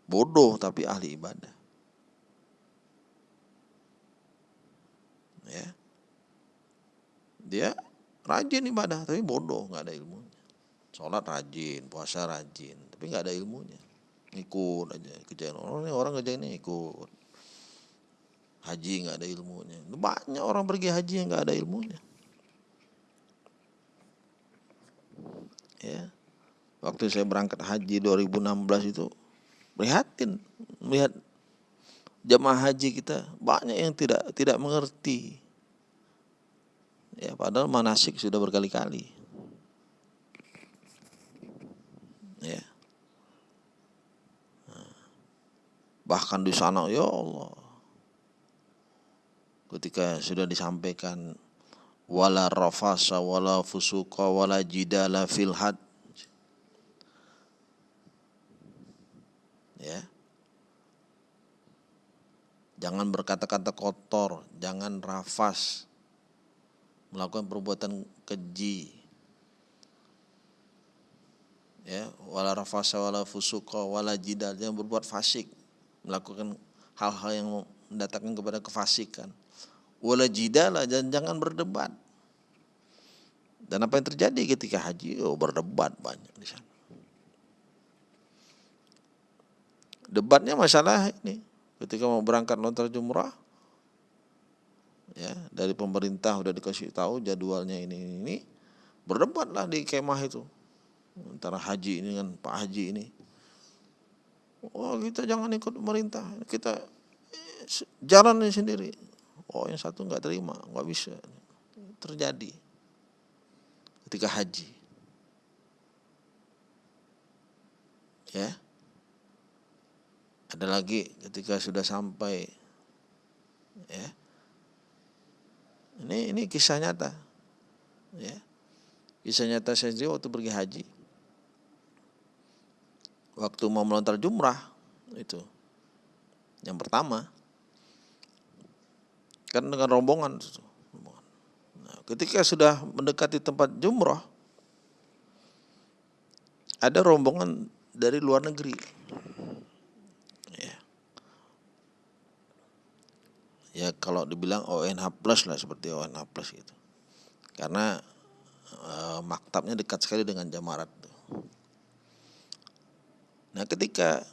Bodoh tapi ahli ibadah. Ya. Dia rajin ibadah tapi bodoh nggak ada ilmunya. Sholat rajin puasa rajin tapi nggak ada ilmunya. Ikut aja kerjaan orang ini orang kerjain ini ikut haji nggak ada ilmunya. Banyak orang pergi haji yang nggak ada ilmunya. Ya. Waktu saya berangkat haji 2016 itu prihatin. Melihat jemaah haji kita banyak yang tidak tidak mengerti Ya, padahal manasik sudah berkali-kali. Ya. Bahkan di sana ya Allah. Ketika sudah disampaikan wala rafasa wala fusuqa wala jidala fil had. Ya. Jangan berkata-kata kotor, jangan rafas, melakukan perbuatan keji ya wala rafasa wala fusuqa wala jidal yang berbuat fasik melakukan hal-hal yang mendatangkan kepada kefasikan. Wala jidala dan jangan berdebat. Dan apa yang terjadi ketika haji? Oh, berdebat banyak di sana. Debatnya masalah ini. Ketika mau berangkat lontar jumrah, ya dari pemerintah udah dikasih tahu jadwalnya ini ini, ini berdebatlah di kemah itu antara haji ini dengan Pak Haji ini. Oh kita jangan ikut pemerintah, kita jalan sendiri. Oh yang satu nggak terima, nggak bisa. Terjadi ketika haji. Ya. Ada lagi ketika sudah sampai ya. Ini ini kisah nyata. Ya. Kisah nyata saya sendiri waktu pergi haji. Waktu mau melontar jumrah itu. Yang pertama kan dengan rombongan. Nah, ketika sudah mendekati tempat jumrah ada rombongan dari luar negeri ya kalau dibilang ONH plus lah seperti ONH plus gitu. Karena e, maktabnya dekat sekali dengan Jamarat nah ketika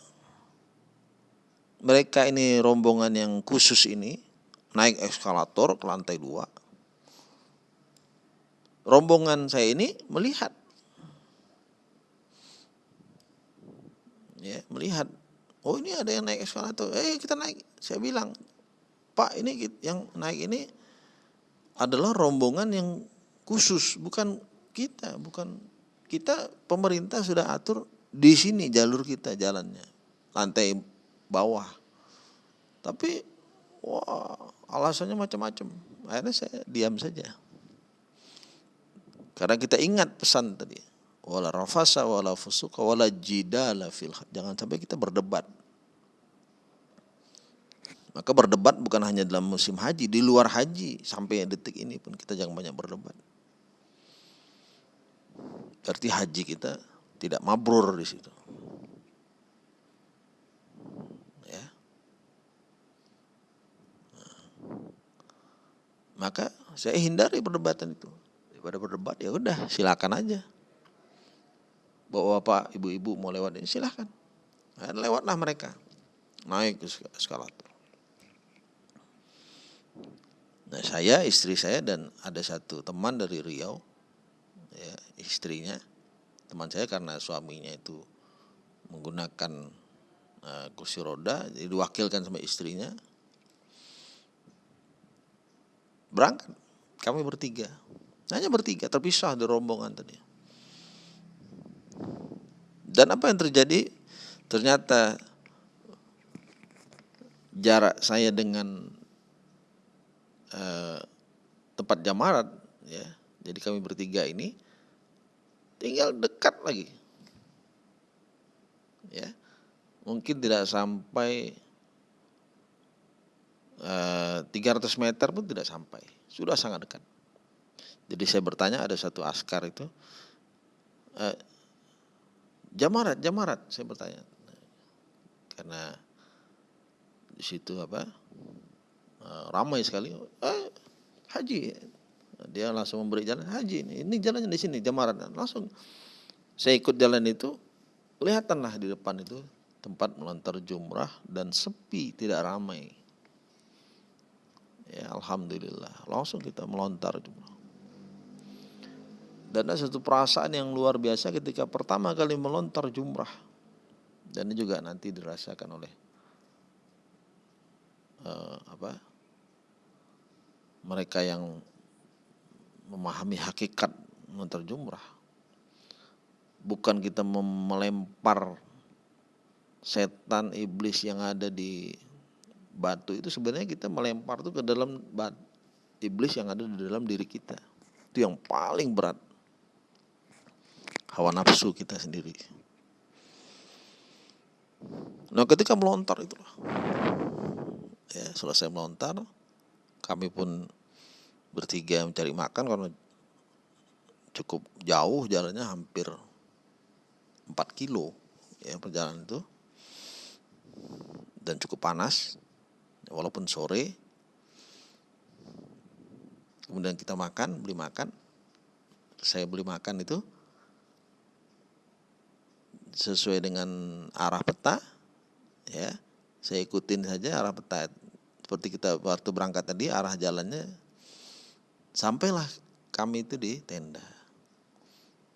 mereka ini rombongan yang khusus ini naik eskalator ke lantai dua rombongan saya ini melihat. Ya melihat. Oh ini ada yang naik eskalator. Eh kita naik. Saya bilang Pak ini yang naik ini adalah rombongan yang khusus, bukan kita, bukan kita pemerintah sudah atur di sini jalur kita jalannya, lantai bawah. Tapi wah alasannya macam-macam. Akhirnya saya diam saja. Karena kita ingat pesan tadi. Wala rafasa wala fusuka wala jidala fil Jangan sampai kita berdebat maka berdebat bukan hanya dalam musim haji, di luar haji sampai detik ini pun kita jangan banyak berdebat. Berarti haji kita tidak mabrur di situ. Ya. Maka saya hindari perdebatan itu. Daripada berdebat ya udah silakan aja. Bawa bapak, ibu-ibu mau lewat ini silakan. Nah, lewatlah mereka. Naik ke eskalator. Nah saya, istri saya dan ada satu teman dari Riau, ya, istrinya, teman saya karena suaminya itu menggunakan uh, kursi roda, jadi diwakilkan sama istrinya, berangkat. Kami bertiga, hanya bertiga, terpisah di rombongan tadi. Dan apa yang terjadi? Ternyata jarak saya dengan eh, tempat jamarat ya. Jadi kami bertiga ini tinggal dekat lagi. Ya. Mungkin tidak sampai eh, 300 meter pun tidak sampai. Sudah sangat dekat. Jadi saya bertanya ada satu askar itu eh, jamarat jamarat saya bertanya. Karena di situ apa ramai sekali. Eh, haji. Dia langsung memberi jalan haji ini ini jalannya di sini jamaran langsung saya ikut jalan itu kelihatanlah di depan itu tempat melontar jumrah dan sepi tidak ramai. Ya alhamdulillah. Langsung kita melontar jumrah. Dan ada satu perasaan yang luar biasa ketika pertama kali melontar jumrah dan ini juga nanti dirasakan oleh uh, apa mereka yang memahami hakikat jumrah. Bukan kita melempar setan iblis yang ada di batu itu sebenarnya kita melempar itu ke dalam batu, iblis yang ada di dalam diri kita. Itu yang paling berat. Hawa nafsu kita sendiri. Nah ketika melontar itulah. Ya selesai melontar kami pun bertiga mencari makan karena cukup jauh jalannya hampir 4 kilo ya perjalanan itu. Dan cukup panas walaupun sore. Kemudian kita makan beli makan. Saya beli makan itu sesuai dengan arah peta ya. Saya ikutin saja arah peta. Seperti kita waktu berangkat tadi arah jalannya sampailah kami itu di tenda.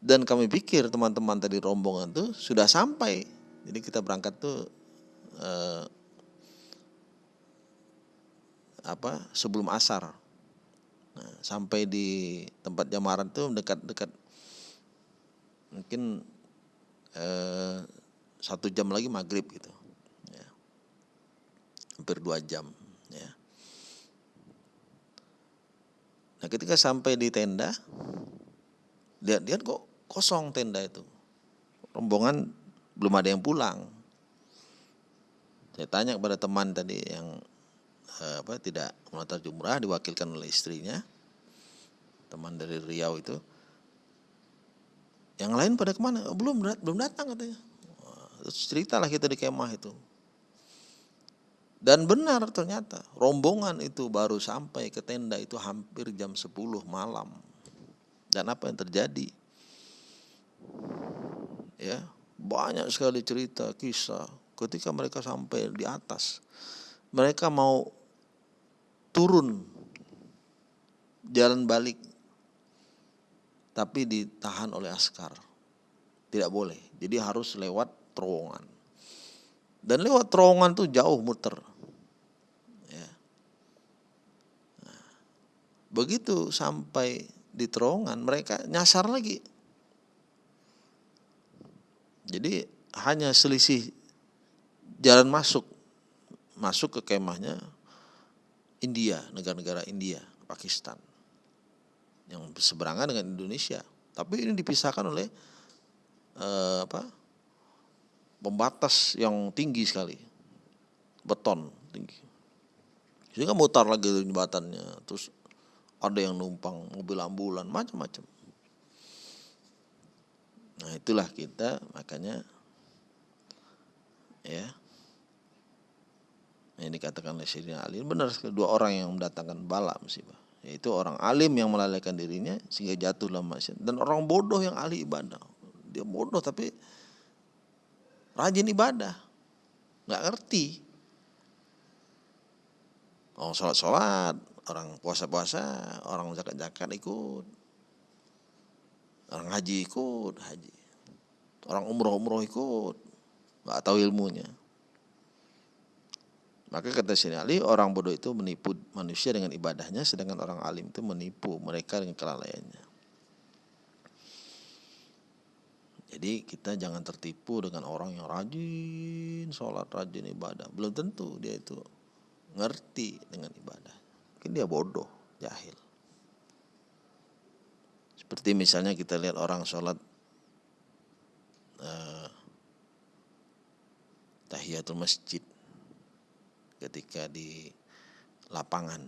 Dan kami pikir teman-teman tadi rombongan tuh sudah sampai. Jadi kita berangkat tuh eh, apa sebelum asar. Nah, sampai di tempat jamaran tuh dekat-dekat. Mungkin eh, satu jam lagi maghrib gitu. Ya. hampir dua jam ya nah ketika sampai di tenda lihat-lihat kok kosong tenda itu. Rombongan belum ada yang pulang. Saya tanya kepada teman tadi yang eh, apa tidak mengantar jumrah diwakilkan oleh istrinya teman dari Riau itu. Yang lain pada ke mana? Oh, belum belum datang katanya. Terus ceritalah kita di kemah itu dan benar ternyata rombongan itu baru sampai ke tenda itu hampir jam 10 malam. Dan apa yang terjadi? Ya banyak sekali cerita kisah. Ketika mereka sampai di atas mereka mau turun jalan balik tapi ditahan oleh askar. Tidak boleh jadi harus lewat terowongan. Dan lewat terowongan tuh jauh muter ya. nah, begitu sampai di terowongan mereka nyasar lagi jadi hanya selisih jalan masuk masuk ke kemahnya India, negara-negara India, Pakistan yang seberangan dengan Indonesia. Tapi ini dipisahkan oleh eh, apa? pembatas yang tinggi sekali. Beton tinggi. Sehingga mutar lagi jembatannya, terus ada yang numpang mobil ambulan, macam-macam. Nah, itulah kita makanya ya. Ini dikatakan oleh Syedina Ali benar dua orang yang mendatangkan bala musibah yaitu orang alim yang melalaikan dirinya sehingga jatuh dalam maksiat. Dan orang bodoh yang ahli ibadah. Dia bodoh tapi rajin ibadah. Nggak ngerti. Orang sholat sholat orang puasa puasa orang zakat zakat ikut orang haji ikut haji orang umroh umroh ikut nggak tahu ilmunya maka kata Syekh Ali, orang bodoh itu menipu manusia dengan ibadahnya, sedangkan orang alim itu menipu mereka dengan kelalaiannya. Jadi kita jangan tertipu dengan orang yang rajin sholat, rajin ibadah. Belum tentu dia itu ngerti dengan ibadah. Mungkin dia bodoh, jahil. Seperti misalnya kita lihat orang sholat uh, tahiyatul masjid ketika di lapangan.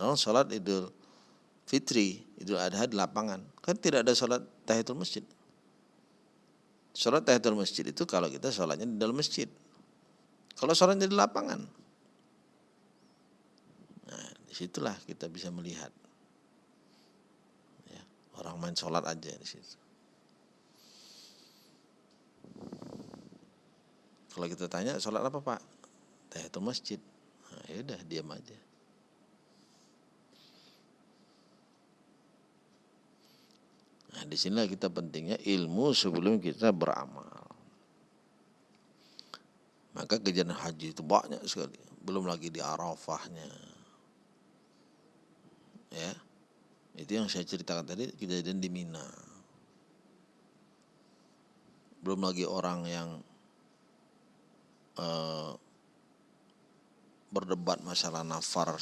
Lalu sholat idul fitri, idul adha di lapangan. Kan tidak ada sholat tahiyatul masjid. Sholat tahiyatul masjid itu kalau kita sholatnya di dalam masjid. Kalau sholatnya di lapangan. Di situlah kita bisa melihat. Ya, orang main sholat aja di situ. Kalau kita tanya sholat apa pak? tahiyatul masjid nah, ya udah diam aja nah di sinilah kita pentingnya ilmu sebelum kita beramal maka kejadian haji itu banyak sekali belum lagi di arafahnya ya itu yang saya ceritakan tadi kejadian di Mina belum lagi orang yang uh, berdebat masalah nafar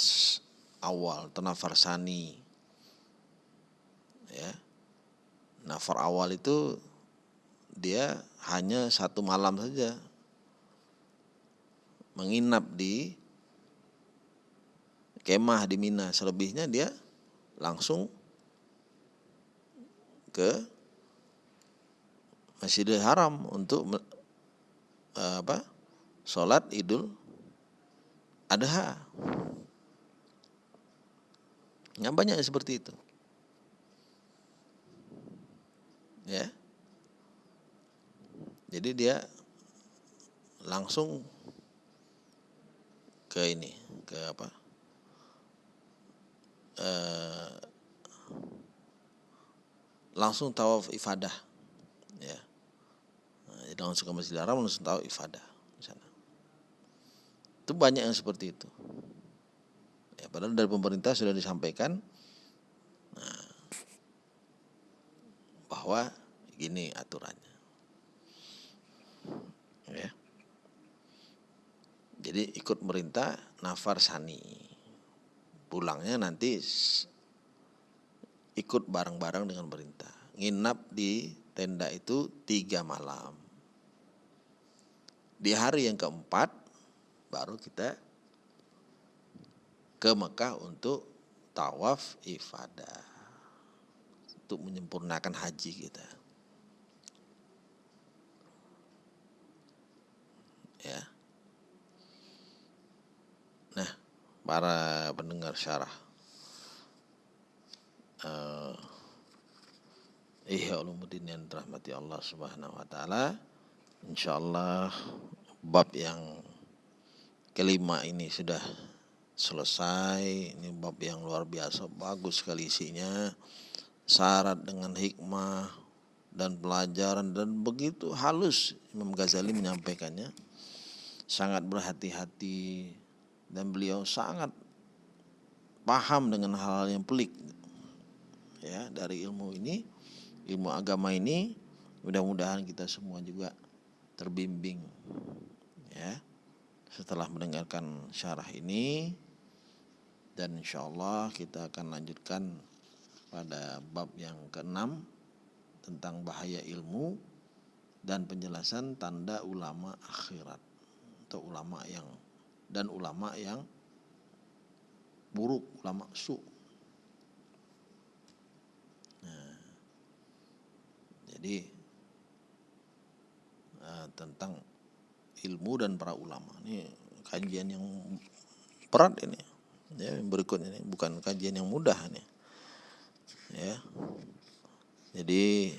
awal atau nafar sani. Ya. Nafar awal itu dia hanya satu malam saja menginap di kemah di Mina. Selebihnya dia langsung ke Masjidil Haram untuk apa? Sholat Idul adha. Yang banyak seperti itu. Ya. Jadi dia langsung ke ini, ke apa? Eh, langsung tawaf ifadah ya. Nah, jadi langsung ke Masjidil Haram langsung tawaf ifadah di sana itu banyak yang seperti itu. Ya padahal dari pemerintah sudah disampaikan nah, bahwa gini aturannya. Ya. Jadi ikut merintah nafar sani pulangnya nanti ikut bareng-bareng dengan perintah. Nginap di tenda itu tiga malam. Di hari yang keempat baru kita ke Mekah untuk tawaf ifadah. Untuk menyempurnakan haji kita. Ya. Nah, para pendengar syarah uh, Ihya Ulumuddin yang dirahmati Allah Subhanahu wa taala. Insyaallah bab yang kelima ini sudah selesai. Ini bab yang luar biasa, bagus sekali isinya. Syarat dengan hikmah dan pelajaran dan begitu halus Imam Ghazali menyampaikannya. Sangat berhati-hati dan beliau sangat paham dengan hal-hal yang pelik ya dari ilmu ini ilmu agama ini. Mudah-mudahan kita semua juga terbimbing ya setelah mendengarkan syarah ini. Dan insya Allah kita akan lanjutkan pada bab yang keenam tentang bahaya ilmu dan penjelasan tanda ulama akhirat atau ulama yang dan ulama yang buruk ulama su. Jadi uh, tentang ilmu dan para ulama. Ini kajian yang berat ini. Ya berikut ini bukan kajian yang mudah ini. Ya. Jadi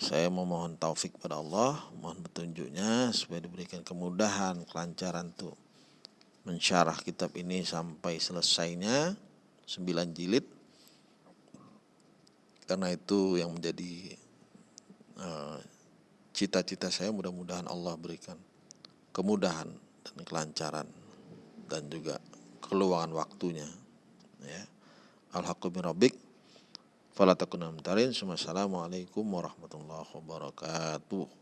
saya memohon taufik pada Allah mohon petunjuknya supaya diberikan kemudahan kelancaran tuh. Mensyarah kitab ini sampai selesainya sembilan jilid. Karena itu yang menjadi eh, cita-cita uh, saya mudah-mudahan Allah berikan kemudahan dan kelancaran dan juga keluangan waktunya ya. Alhaqqu fala takunna Assalamualaikum warahmatullahi wabarakatuh